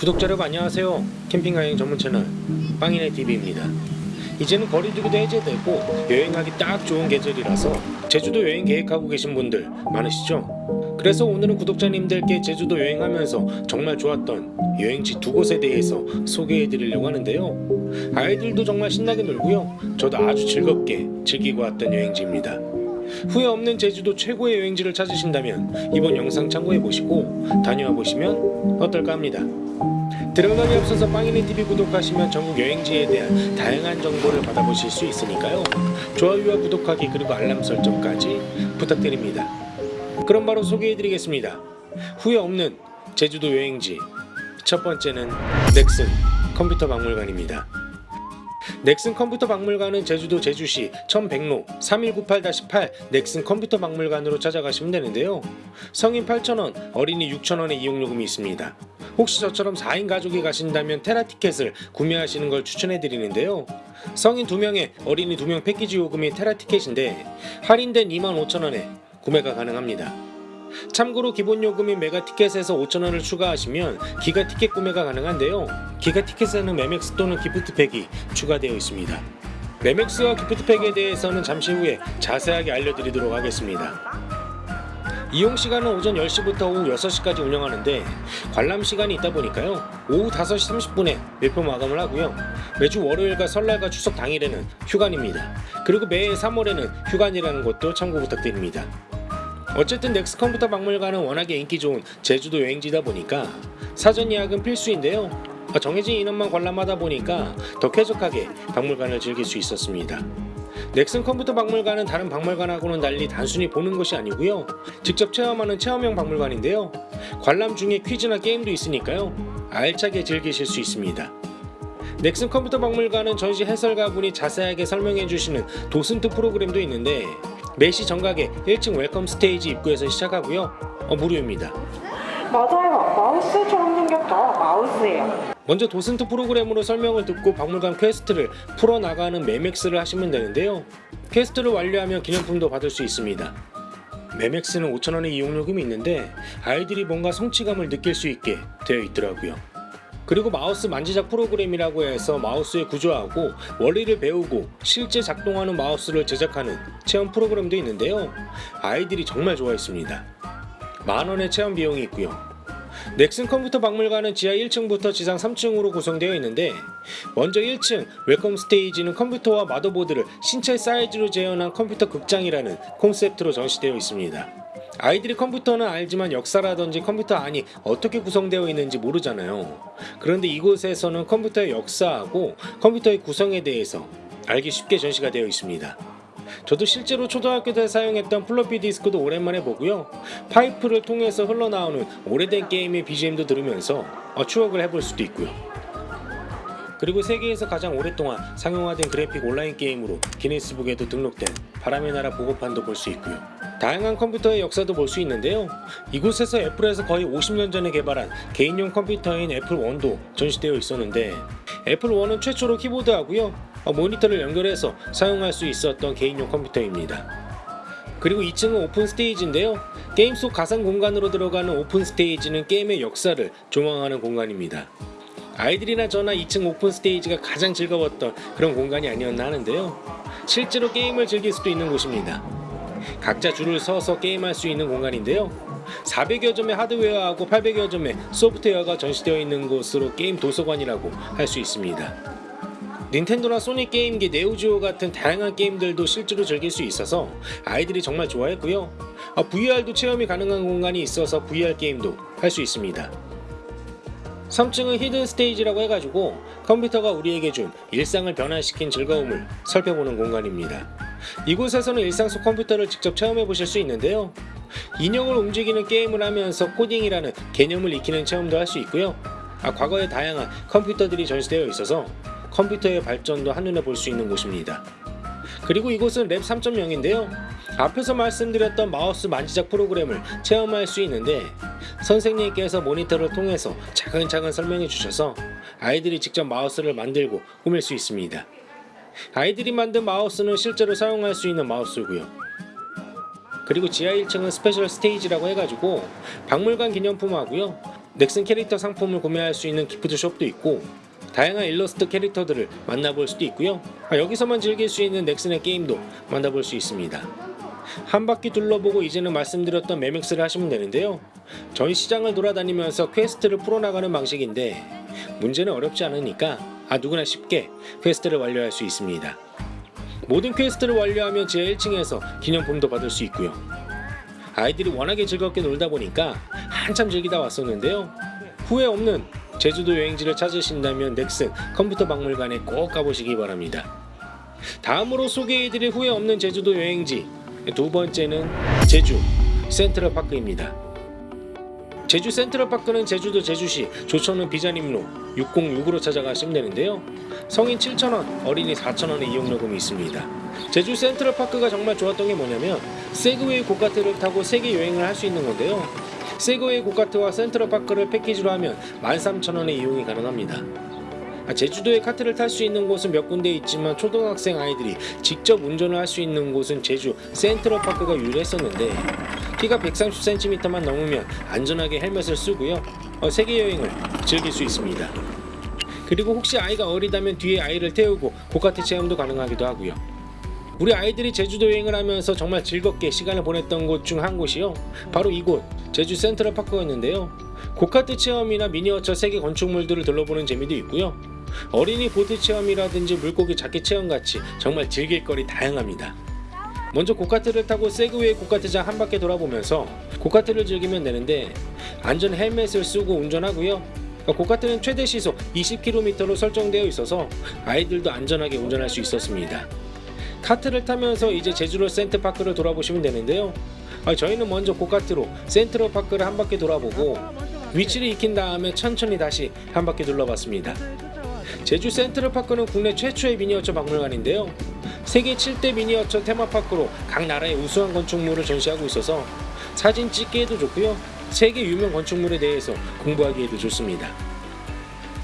구독자 여러분 안녕하세요. 캠핑 여행 전문 채널 빵이네 TV입니다. 이제는 거리두기도 해제되고 여행하기 딱 좋은 계절이라서 제주도 여행 계획하고 계신 분들 많으시죠? 그래서 오늘은 구독자님들께 제주도 여행하면서 정말 좋았던 여행지 두 곳에 대해서 소개해 드리려고 하는데요. 아이들도 정말 신나게 놀고요. 저도 아주 즐겁게 즐기고 왔던 여행지입니다. 후회 없는 제주도 최고의 여행지를 찾으신다면 이번 영상 참고해 보시고 다녀와 보시면 어떨까 합니다. 들어가기 앞서서 빵이네 TV 구독하시면 전국 여행지에 대한 다양한 정보를 받아보실 수 있으니까요. 좋아요와 구독하기 그리고 알람 설정까지 부탁드립니다. 그럼 바로 소개해드리겠습니다. 후회 없는 제주도 여행지 첫 번째는 넥슨 컴퓨터 박물관입니다. 넥슨 컴퓨터 박물관은 제주도 제주시 1100로 3198-8 넥슨 컴퓨터 박물관으로 찾아가시면 되는데요. 성인 8,000원, 어린이 6,000원의 이용요금이 있습니다. 혹시 저처럼 4인 가족이 가신다면 테라 티켓을 구매하시는 걸 추천해 드리는데요. 성인 2명에 어린이 2명 패키지 요금이 테라 티켓인데 할인된 25,000원에 구매가 가능합니다. 참고로 기본 요금인 메가 티켓에서 5,000원을 추가하시면 기가 티켓 구매가 가능한데요. 기가 티켓에는 매맥스 또는 기프트팩이 추가되어 있습니다. 매맥스와 기프트팩에 대해서는 잠시 후에 자세하게 알려드리도록 하겠습니다. 이용 시간은 오전 10시부터 오후 6시까지 운영하는데 관람 시간이 있다 보니까요. 오후 5시 30분에 매표 마감을 하고요. 매주 월요일과 설날과 추석 당일에는 휴관입니다. 그리고 매해 3월에는 휴관이라는 것도 참고 부탁드립니다. 어쨌든 넥스 컴퓨터 박물관은 워낙에 인기 좋은 제주도 여행지다 보니까 사전 예약은 필수인데요. 정해진 인원만 관람하다 보니까 더 쾌적하게 박물관을 즐길 수 있었습니다. 넥슨 컴퓨터 박물관은 다른 박물관하고는 달리 단순히 보는 것이 아니고요. 직접 체험하는 체험형 박물관인데요. 관람 중에 퀴즈나 게임도 있으니까요. 알차게 즐기실 수 있습니다. 넥슨 컴퓨터 박물관은 전시 해설가분이 자세하게 설명해 주시는 도슨트 프로그램도 있는데 매시 정각에 1층 Welcome Stage 입구에서 시작하고요. 어, 무료입니다. 맞아요. 마우스처럼 생겼죠? 마우스예요. 먼저 도슨트 프로그램으로 설명을 듣고 박물관 quest를 풀어나가는 Memex를 하시면 되는데요. quest를 완료하면 기념품도 받을 수 있습니다. Memex는 5,000원의 이용요금이 있는데 아이들이 뭔가 성취감을 느낄 수 있게 되어 있더라고요. 그리고 마우스 만지작 프로그램이라고 해서 마우스의 구조하고 원리를 배우고 실제 작동하는 마우스를 제작하는 체험 프로그램도 있는데요. 아이들이 정말 좋아했습니다. 만원의 체험 비용이 있고요. 넥슨 컴퓨터 박물관은 지하 1층부터 지상 3층으로 구성되어 있는데 먼저 1층 Welcome Stage는 컴퓨터와 motherboard를 신체 사이즈로 재현한 컴퓨터 극장이라는 콘셉트로 전시되어 있습니다. 아이들이 컴퓨터는 알지만 역사라든지 컴퓨터 안이 어떻게 구성되어 있는지 모르잖아요. 그런데 이곳에서는 컴퓨터의 역사하고 컴퓨터의 구성에 대해서 알기 쉽게 전시가 되어 있습니다. 저도 실제로 초등학교 때 사용했던 플로피 디스크도 오랜만에 보고요. 파이프를 통해서 흘러나오는 오래된 게임의 BGM도 들으면서 어, 추억을 해볼 수도 있고요. 그리고 세계에서 가장 오랫동안 상용화된 그래픽 온라인 게임으로 기네스북에도 등록된 바람의 나라 복원판도 볼 수 있고요. 다양한 컴퓨터의 역사도 볼 수 있는데요. 이곳에서 애플에서 거의 50년 전에 개발한 개인용 컴퓨터인 애플 1도 전시되어 있었는데 애플 1은 최초로 키보드하고요. 어, 모니터를 연결해서 사용할 수 있었던 개인용 컴퓨터입니다. 그리고 2층은 Open Stage인데요. 게임 속 가상 공간으로 들어가는 Open Stage는 게임의 역사를 조망하는 공간입니다. 아이들이나 저나 2층 Open Stage가 가장 즐거웠던 그런 공간이 아니었나 하는데요. 실제로 게임을 즐길 수도 있는 곳입니다. 각자 줄을 서서 게임할 수 있는 공간인데요. 400여 점의 하드웨어하고 800여 점의 소프트웨어가 전시되어 있는 곳으로 게임 도서관이라고 할 수 있습니다. 닌텐도나 소니 게임기 네오지오 같은 다양한 게임들도 실제로 즐길 수 있어서 아이들이 정말 좋아했고요. 아, VR도 체험이 가능한 공간이 있어서 VR 게임도 할 수 있습니다. 3층은 Hidden Stage라고 해가지고 컴퓨터가 우리에게 준 일상을 변화시킨 즐거움을 살펴보는 공간입니다. 이곳에서는 일상 속 컴퓨터를 직접 체험해 보실 수 있는데요. 인형을 움직이는 게임을 하면서 코딩이라는 개념을 익히는 체험도 할 수 있고요. 아, 과거의 다양한 컴퓨터들이 전시되어 있어서 컴퓨터의 발전도 한눈에 볼 수 있는 곳입니다. 그리고 이곳은 Lab 3.0인데요. 앞에서 말씀드렸던 마우스 만지작 프로그램을 체험할 수 있는데 선생님께서 모니터를 통해서 차근차근 설명해 주셔서 아이들이 직접 마우스를 만들고 꾸밀 수 있습니다. 아이들이 만든 마우스는 실제로 사용할 수 있는 마우스고요. 그리고 지하 1층은 Special Stage라고 해가지고 박물관 기념품하고요. 넥슨 캐릭터 상품을 구매할 수 있는 gift shop도 있고 다양한 일러스트 캐릭터들을 만나볼 수도 있고요. 아, 여기서만 즐길 수 있는 넥슨의 게임도 만나볼 수 있습니다. 한 바퀴 둘러보고 이제는 말씀드렸던 Memex를 하시면 되는데요. 전시장을 돌아다니면서 quest를 풀어나가는 방식인데 문제는 어렵지 않으니까 아 누구나 쉽게 quest를 완료할 수 있습니다. 모든 quest를 완료하면 지하 1층에서 기념품도 받을 수 있고요. 아이들이 워낙에 즐겁게 놀다 보니까 한참 즐기다 왔었는데요. 후회 없는 제주도 여행지를 찾으신다면 넥슨 컴퓨터 박물관에 꼭 가보시기 바랍니다. 다음으로 소개해드릴 후회 없는 제주도 여행지 두 번째는 제주 센트럴파크입니다. 제주 센트럴파크는 제주도 제주시 조천은 비자림로 606으로 찾아가시면 되는데요. 성인 7,000원, 어린이 4,000원의 이용요금이 있습니다. 제주 센트럴파크가 정말 좋았던 게 뭐냐면 세그웨이 고카트를 타고 세계 여행을 할 수 있는 건데요. 세그웨이 고카트와 센트럴파크를 패키지로 하면 13,000원의 이용이 가능합니다. 아, 제주도에 카트를 탈 수 있는 곳은 몇 군데 있지만 초등학생 아이들이 직접 운전을 할 수 있는 곳은 제주 센트럴파크가 유일했었는데 키가 130cm만 넘으면 안전하게 헬멧을 쓰고요 어, 세계 여행을 즐길 수 있습니다. 그리고 혹시 아이가 어리다면 뒤에 아이를 태우고 고카트 체험도 가능하기도 하고요. 우리 아이들이 제주도 여행을 하면서 정말 즐겁게 시간을 보냈던 곳 중 한 곳이요. 바로 이곳 제주 센트럴파크였는데요. 고카트 체험이나 미니어처 세계 건축물들을 둘러보는 재미도 있고요. 어린이 보트 체험이라든지 물고기 잡기 체험 같이 정말 즐길 거리 다양합니다. 먼저 고카트를 타고 세그웨이 고카트장 한 바퀴 돌아보면서 고카트를 즐기면 되는데 안전 헬멧을 쓰고 운전하고요. 고카트는 최대 시속 20km로 설정되어 있어서 아이들도 안전하게 운전할 수 있었습니다. 카트를 타면서 이제 제주도 센트파크를 돌아보시면 되는데요. 아, 저희는 먼저 고카트로 센트럴파크를 한 바퀴 돌아보고 위치를 익힌 다음에 천천히 다시 한 바퀴 둘러봤습니다. 제주 센트럴파크는 국내 최초의 미니어처 박물관인데요. 세계 7대 미니어처 테마파크로 각 나라의 우수한 건축물을 전시하고 있어서 사진 찍기에도 좋고요. 세계 유명 건축물에 대해서 공부하기에도 좋습니다.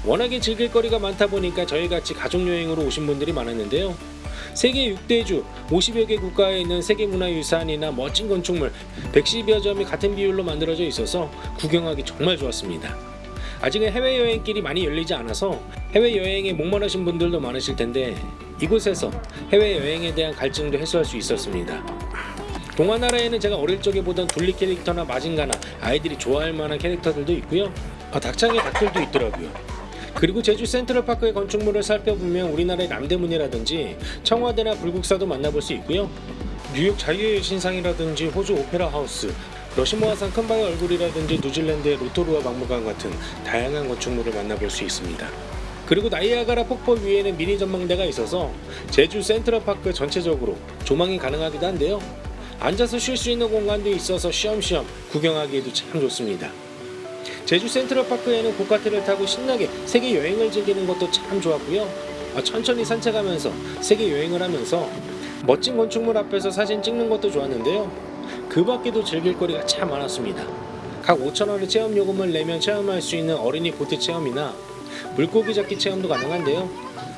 워낙에 즐길 거리가 많다 보니까 저희같이 가족여행으로 오신 분들이 많았는데요. 세계 6대주 50여 개 국가에 있는 세계문화유산이나 멋진 건축물 110여 점이 같은 비율로 만들어져 있어서 구경하기 정말 좋았습니다. 아직은 해외여행 길이 많이 열리지 않아서 해외여행에 목마르신 분들도 많으실 텐데 이곳에서 해외여행에 대한 갈증도 해소할 수 있었습니다. 동화나라에는 제가 어릴 적에 보던 둘리 캐릭터나 마징가나 아이들이 좋아할 만한 캐릭터들도 있고요. 아, 닭장에 닭들도 있더라고요. 그리고 제주 센트럴파크의 건축물을 살펴보면 우리나라의 남대문이라든지 청와대나 불국사도 만나볼 수 있고요. 뉴욕 자유의 신상이라든지 호주 오페라 하우스, 러시모아산 큰바위 얼굴이라든지 뉴질랜드의 로토루아 박물관 같은 다양한 건축물을 만나볼 수 있습니다. 그리고 나이아가라 폭포 위에는 미니 전망대가 있어서 제주 센트럴파크 전체적으로 조망이 가능하기도 한데요. 앉아서 쉴 수 있는 공간도 있어서 쉬엄쉬엄 구경하기에도 참 좋습니다. 제주 센트럴파크에는 고카트를 타고 신나게 세계 여행을 즐기는 것도 참 좋았고요. 아, 천천히 산책하면서 세계 여행을 하면서 멋진 건축물 앞에서 사진 찍는 것도 좋았는데요. 그 밖에도 즐길 거리가 참 많았습니다. 각 5,000원의 체험 요금을 내면 체험할 수 있는 어린이 보트 체험이나 물고기 잡기 체험도 가능한데요.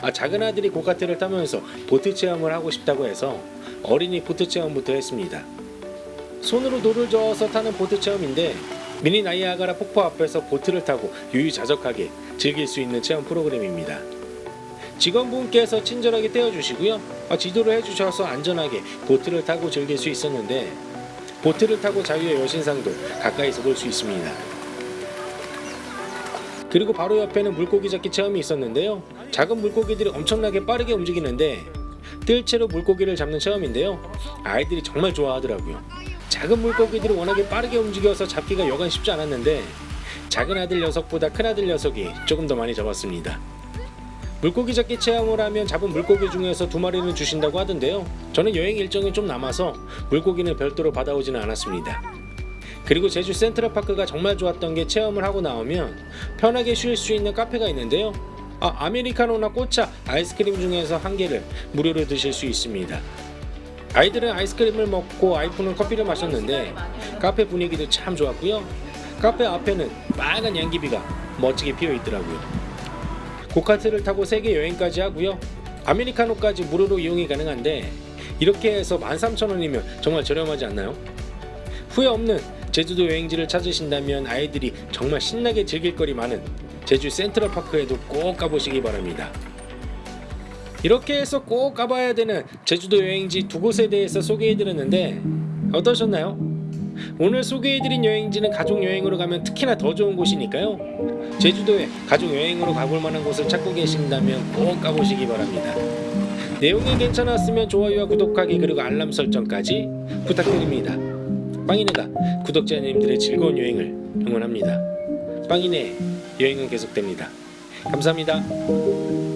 아, 작은 아들이 고카트를 타면서 보트 체험을 하고 싶다고 해서 어린이 보트 체험부터 했습니다. 손으로 돌을 저어서 타는 보트 체험인데 미니 나이아가라 폭포 앞에서 보트를 타고 유유자적하게 즐길 수 있는 체험 프로그램입니다. 직원분께서 친절하게 떼어주시고요. 아, 지도를 해주셔서 안전하게 보트를 타고 즐길 수 있었는데 보트를 타고 자유의 여신상도 가까이서 볼 수 있습니다. 그리고 바로 옆에는 물고기 잡기 체험이 있었는데요. 작은 물고기들이 엄청나게 빠르게 움직이는데 뜰채로 물고기를 잡는 체험인데요. 아이들이 정말 좋아하더라고요. 작은 물고기들이 워낙에 빠르게 움직여서 잡기가 여간 쉽지 않았는데 작은 아들 녀석보다 큰 아들 녀석이 조금 더 많이 잡았습니다. 물고기 잡기 체험을 하면 잡은 물고기 중에서 두 마리는 주신다고 하던데요. 저는 여행 일정이 좀 남아서 물고기는 별도로 받아오지는 않았습니다. 그리고 제주 센트럴파크가 정말 좋았던 게 체험을 하고 나오면 편하게 쉴 수 있는 카페가 있는데요. 아, 아메리카노나 꽃차, 아이스크림 중에서 한 개를 무료로 드실 수 있습니다. 아이들은 아이스크림을 먹고 아이폰은 커피를 마셨는데 카페 분위기도 참 좋았고요. 카페 앞에는 빨간 양귀비가 멋지게 피어 있더라고요. 고카트를 타고 세계 여행까지 하고요. 아메리카노까지 무료로 이용이 가능한데 이렇게 해서 13,000원이면 정말 저렴하지 않나요? 후회 없는 제주도 여행지를 찾으신다면 아이들이 정말 신나게 즐길 거리 많은 제주 센트럴파크에도 꼭 가보시기 바랍니다. 이렇게 해서 꼭 가봐야 되는 제주도 여행지 두 곳에 대해서 소개해드렸는데 어떠셨나요? 오늘 소개해드린 여행지는 가족 여행으로 가면 특히나 더 좋은 곳이니까요. 제주도에 가족 여행으로 가볼 만한 곳을 찾고 계신다면 꼭 가보시기 바랍니다. 내용이 괜찮았으면 좋아요와 구독하기 그리고 알람 설정까지 부탁드립니다. 빵이네가 구독자님들의 즐거운 여행을 응원합니다. 빵이네 여행은 계속됩니다. 감사합니다.